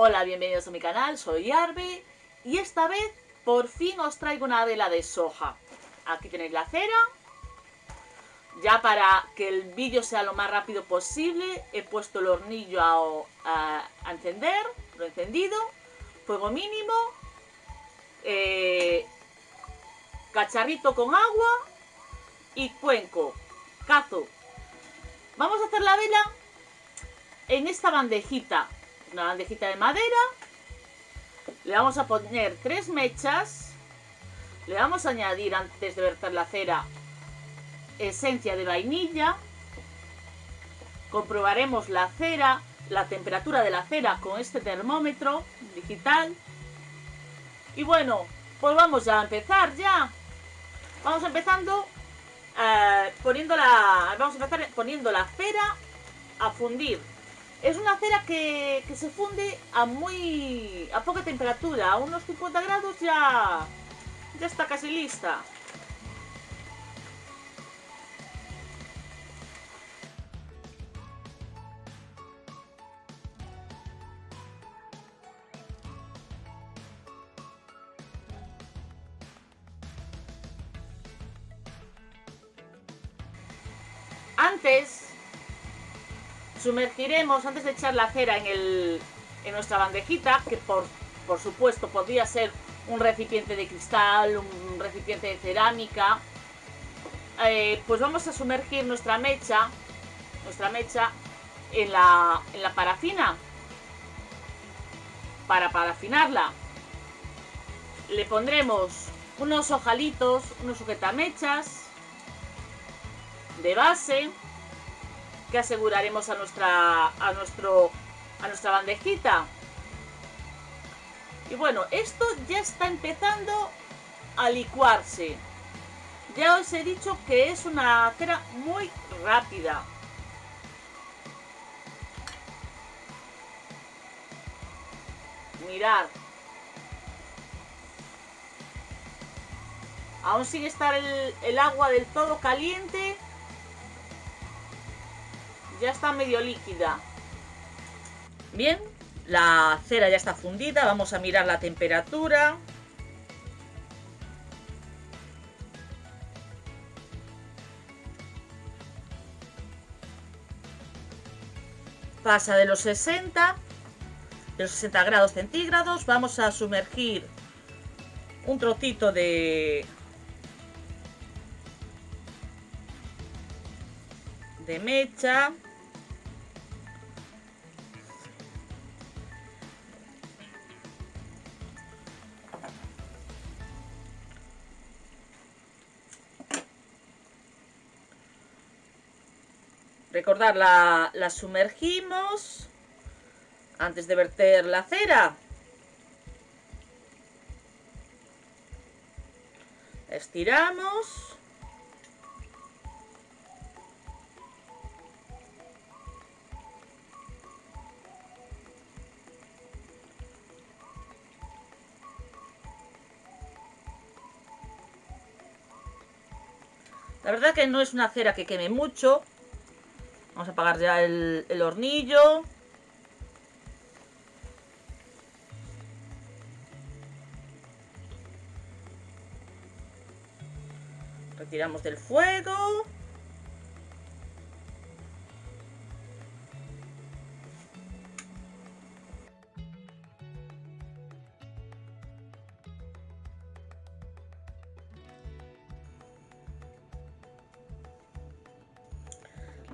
Hola, bienvenidos a mi canal, soy Arbe y esta vez por fin os traigo una vela de soja. Aquí tenéis la cera. Ya para que el vídeo sea lo más rápido posible he puesto el hornillo a, encender, lo he encendido, fuego mínimo, eh, cacharrito con agua y cuenco, cazo. Vamos a hacer la vela en esta bandejita una bandejita de madera. Le vamos a poner tres mechas. Le vamos a añadir, antes de verter la cera, esencia de vainilla. Comprobaremos la cera, la temperatura de la cera con este termómetro digital. Y bueno, pues vamos a empezar ya. Vamos empezando eh, poniendo la, vamos a empezar poniendo la cera a fundir es una cera que, se funde a muy a poca temperatura, a unos 50 grados ya, ya está casi lista. Antes Sumergiremos, antes de echar la cera en, el, en nuestra bandejita, que por, por supuesto podría ser un recipiente de cristal, un recipiente de cerámica, eh, pues vamos a sumergir nuestra mecha, nuestra mecha en la, en la parafina, para parafinarla. Le pondremos unos ojalitos, unos sujetamechas de base, que aseguraremos a nuestra, a nuestro, a nuestra bandejita. Y bueno, esto ya está empezando a licuarse. Ya os he dicho que es una cera muy rápida. Mirad. Aún sigue estar el, el agua del todo caliente ya está medio líquida. Bien, la cera ya está fundida. Vamos a mirar la temperatura. Pasa de los 60, de los 60 grados centígrados. Vamos a sumergir un trocito de, de mecha Recordar, la, la sumergimos antes de verter la cera. Estiramos. La verdad que no es una cera que queme mucho, Vamos a apagar ya el, el hornillo. Retiramos del fuego.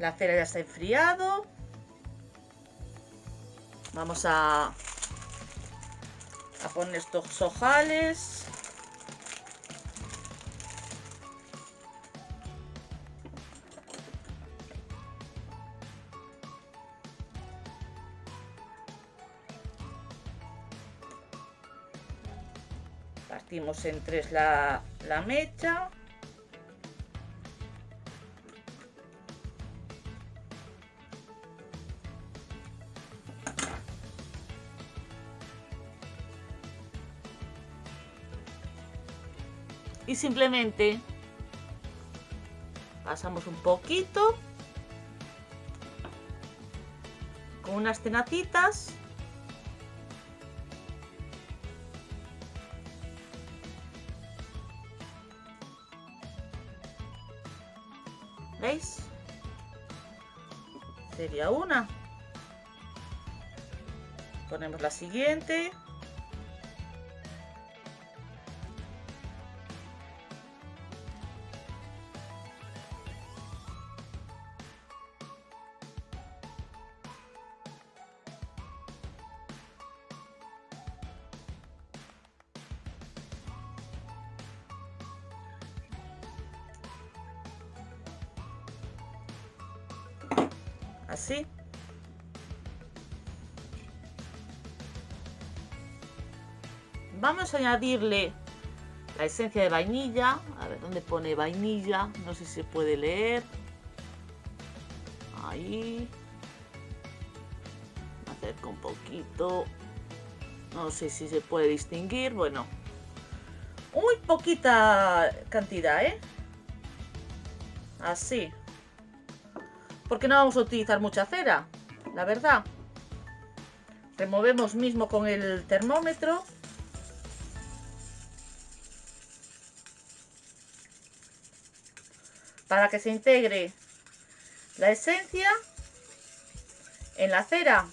La cera ya está enfriado. Vamos a, a poner estos ojales. Partimos en tres la, la mecha. y simplemente pasamos un poquito con unas tenatitas ¿Veis? Sería una. Ponemos la siguiente. Así. Vamos a añadirle la esencia de vainilla. A ver, ¿dónde pone vainilla? No sé si se puede leer. Ahí. Acerco un poquito. No sé si se puede distinguir. Bueno. Muy poquita cantidad, ¿eh? Así porque no vamos a utilizar mucha cera, la verdad. Removemos mismo con el termómetro. Para que se integre la esencia en la cera.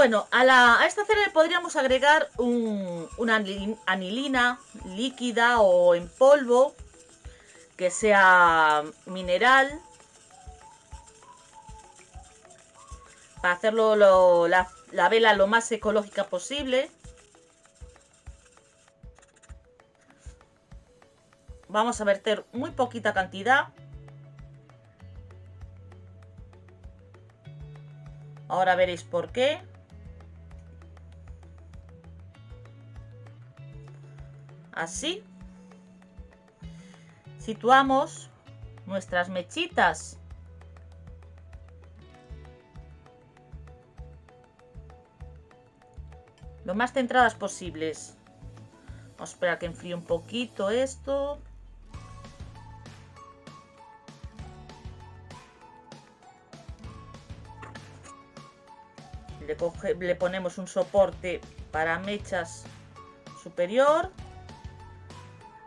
Bueno, a, esta cera le podríamos agregar una anilina líquida o en polvo que sea mineral para hacerlo la, la vela lo más ecológica posible. Vamos a verter muy poquita cantidad. Ahora veréis por qué. Así. Situamos nuestras mechitas. Lo más centradas posibles. Vamos a esperar que enfríe un poquito esto. Le, le ponemos un soporte para mechas superior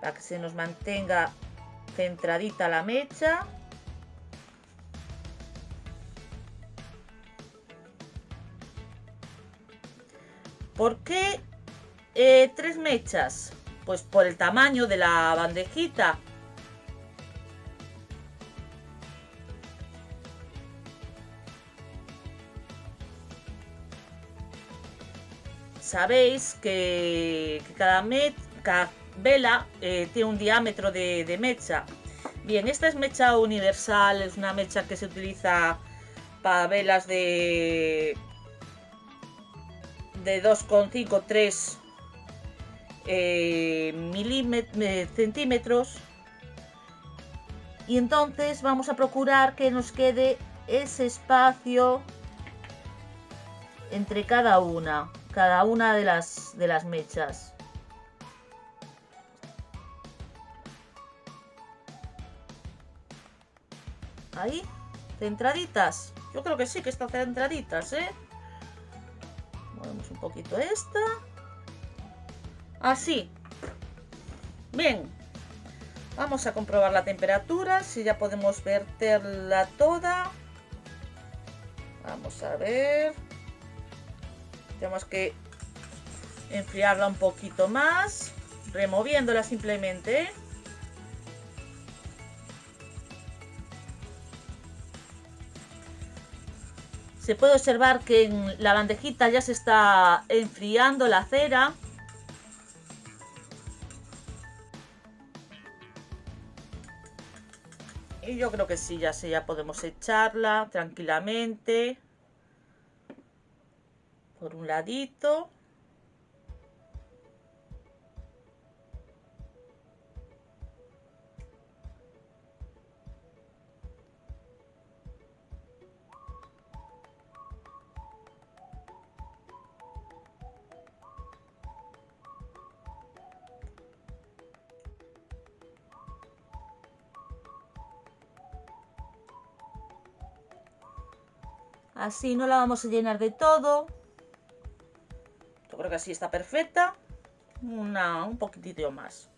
para que se nos mantenga centradita la mecha. ¿Por qué eh, tres mechas? Pues por el tamaño de la bandejita. Sabéis que, cada, mecha vela eh, tiene un diámetro de, mecha. Bien, esta es mecha universal, es una mecha que se utiliza para velas de, de 2,5, 3 eh, eh, centímetros. Y entonces vamos a procurar que nos quede ese espacio entre cada una, cada una de las, de las mechas. Ahí, centraditas. Yo creo que sí que están centraditas, ¿eh? Movemos un poquito esta. Así. Bien. Vamos a comprobar la temperatura, si ya podemos verterla toda. Vamos a ver. Tenemos que enfriarla un poquito más, removiéndola simplemente, ¿eh? Se puede observar que en la bandejita ya se está enfriando la cera. Y yo creo que sí, ya, sí, ya podemos echarla tranquilamente. Por un ladito. Así no la vamos a llenar de todo. Yo creo que así está perfecta. una, un poquitito más.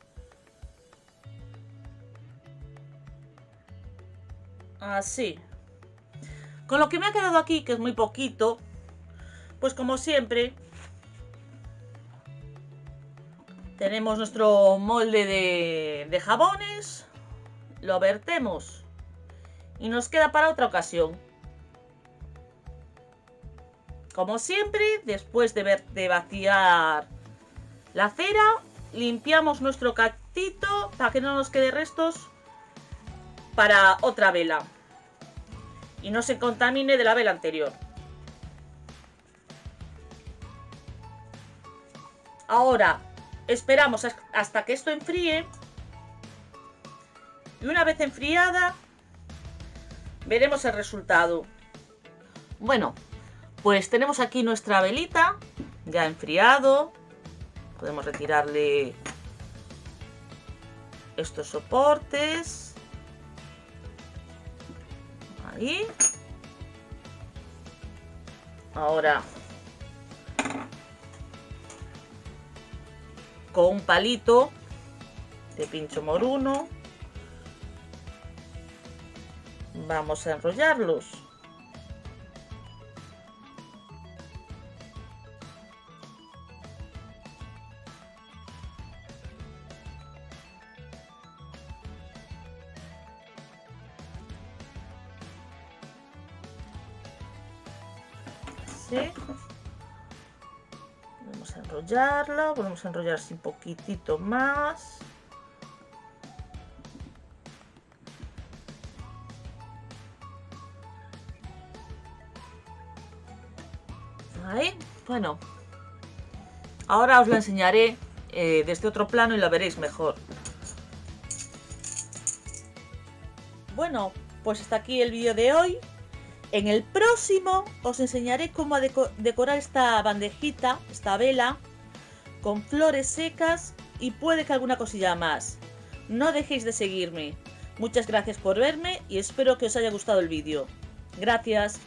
Así. Con lo que me ha quedado aquí, que es muy poquito, pues como siempre, tenemos nuestro molde de, de jabones, lo vertemos y nos queda para otra ocasión. Como siempre, después de, ver, de vaciar la cera, limpiamos nuestro cactito para que no nos quede restos para otra vela y no se contamine de la vela anterior. Ahora esperamos hasta que esto enfríe y una vez enfriada veremos el resultado. Bueno, pues tenemos aquí nuestra velita, ya enfriado. Podemos retirarle estos soportes. Ahí. Ahora con un palito de pincho moruno vamos a enrollarlos. Enrollarla, volvemos a enrollar así un poquitito más. Ahí, bueno. Ahora os la enseñaré eh, desde otro plano y la veréis mejor. Bueno, pues hasta aquí el vídeo de hoy. En el próximo os enseñaré cómo decorar esta bandejita, esta vela, con flores secas y puede que alguna cosilla más. No dejéis de seguirme. Muchas gracias por verme y espero que os haya gustado el vídeo. Gracias.